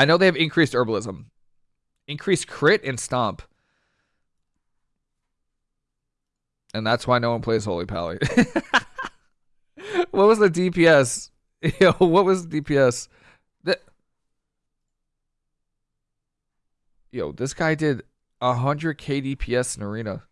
I know they have increased herbalism, increased crit and stomp. And that's why no one plays Holy Pally. what was the DPS? Yo, what was the DPS? The... Yo, this guy did 100k DPS in arena.